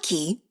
psyche